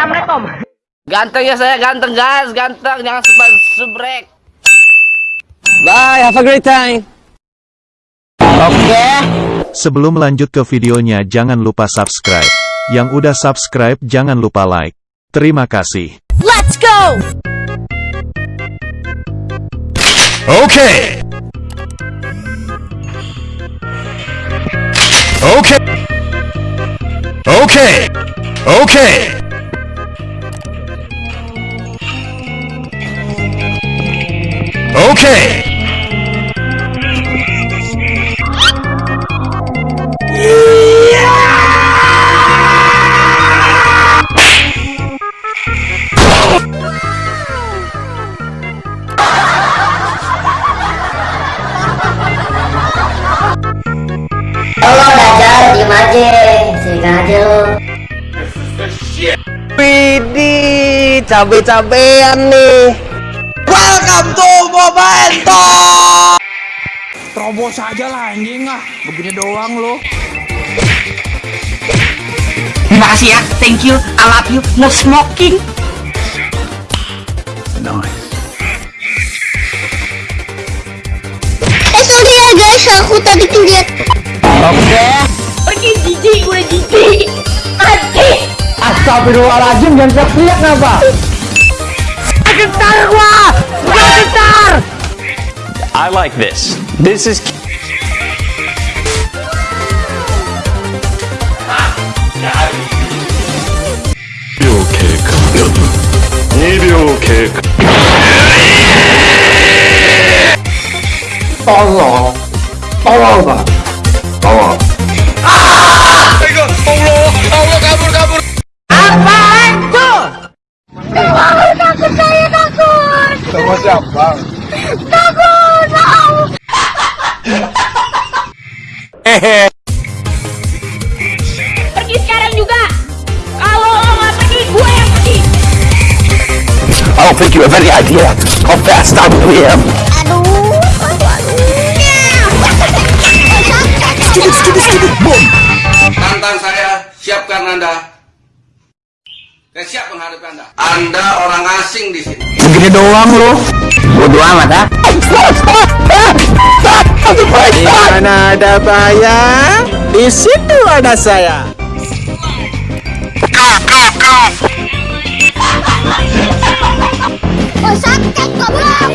Assalamualaikum. Ganteng ya saya, ganteng guys, ganteng. Jangan subrek. subrek. Bye, have a great time. Oke. Sebelum lanjut ke videonya jangan lupa subscribe. Yang udah subscribe jangan lupa like. Terima kasih. Let's go! Okay. Okay. Okay. Okay. Okay. Halo Dajjal, diem aja Sikat aja lo Widih, cabe-cabean nih. Welcome to Talk. Terobos aja lah anjing ah Begini doang lo Terima kasih ya. Thank you. I love you. No smoking. Eh sorry ya guys, aku tadi tuh lihat Pergi jijik gue jijik. Mati. Astagfirullahaladzim, jangan teriak kenapa? Gentar gua. Gua gentar. I like this. This is Tolong. Tolong, Sama siapa? Takut mau Pergi sekarang juga. Kalau lo nggak pergi, gue yang pergi. I don't think you have any idea how fast I am. Aduh Aduh aduh Stupid, stupid, stupid, boom. Tantang saya, siapkan Anda. Saya siap menghadapi Anda. Anda orang asing di sini. Begini doang lo. Bodoh amat ah. Di mana ada saya, di situ ada saya. Oh sakit goblok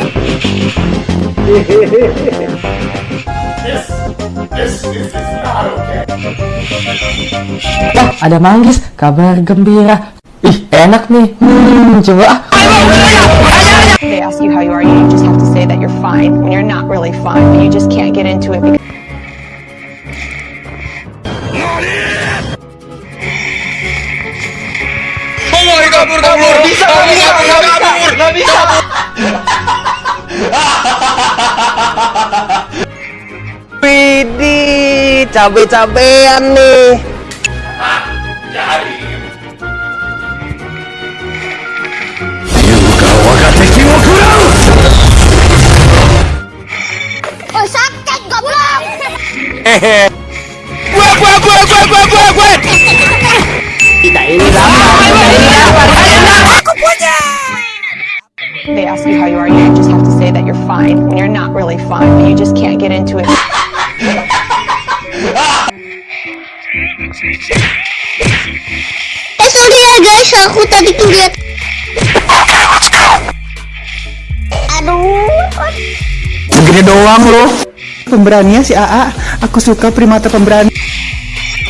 Wah, ada manggis. Kabar gembira. Ih, enak nih. Hmm, coba. they ask you how you are, you just have to say that you're fine when you're not really fine, but you just can't get into it because Semua kabur kabur. Bisa bisa bisa kabur. Nggak bisa. Widih, cabe-cabean nih. Gue, gue, gue, gue, gue, gue, gue. Kita ini lama. Kita ini lama. they ask you how you are, you just have to say that you're fine when you're not really fine, but you just can't get into it. Eh sorry ya guys, aku tadi tuh lihat Aduh Begini doang lo. Pemberaninya si AA. Aku suka primata pemberani.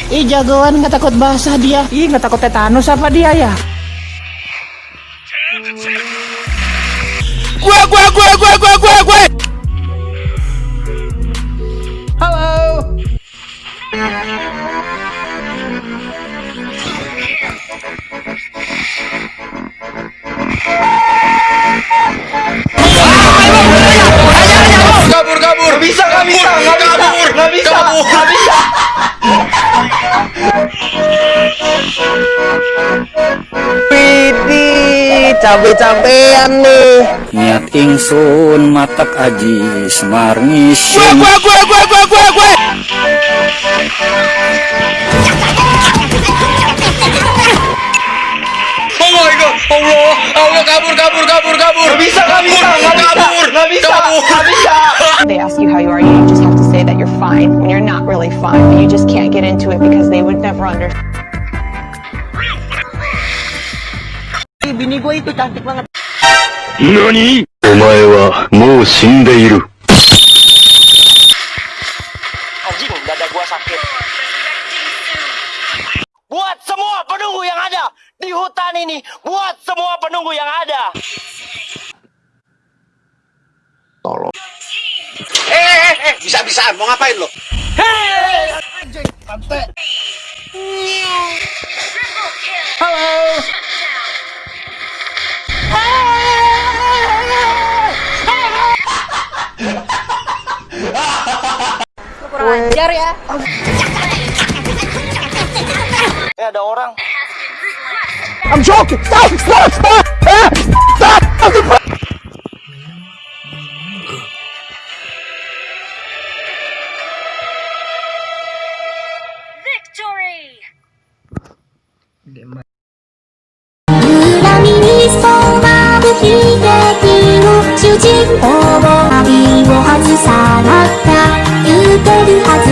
Ih, jagoan nggak takut basah dia. Ih, nggak takut tetanus apa dia ya? Gue, gue, gue, gue, gue, gue, gue. Halo. Widih, cabe-cabean nih. niat ingsun matak aji semar Gue, ngisi. gue, gue, gue, gue, gue, gue. Allah, Allah kabur, kabur, kabur, kabur. Gak bisa, gak bisa, gak bisa, gak bisa, gak bisa. They ask you how you are, you just have to say that you're fine when you're not really fine, but you just can't get into it because they would never understand. bini gue itu cantik banget. Nani? Omae wa mou shindeiru. Anjing, dada gua sakit. Buat semua penunggu yang ada di hutan ini, buat semua penunggu yang ada. Tolong. Eh, eh, eh, bisa-bisaan mau ngapain lo? Hei, anjing, pantai. Halo. ajar ya. Eh, ada orang. I'm joking. Stop, stop, stop. Ah, stop. stop. Victory! 恨みに染まる悲劇の主人公 baby, I